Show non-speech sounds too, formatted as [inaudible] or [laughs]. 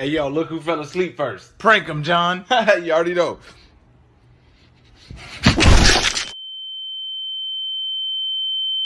Hey, yo, look who fell asleep first. Prank him, John. [laughs] you already know.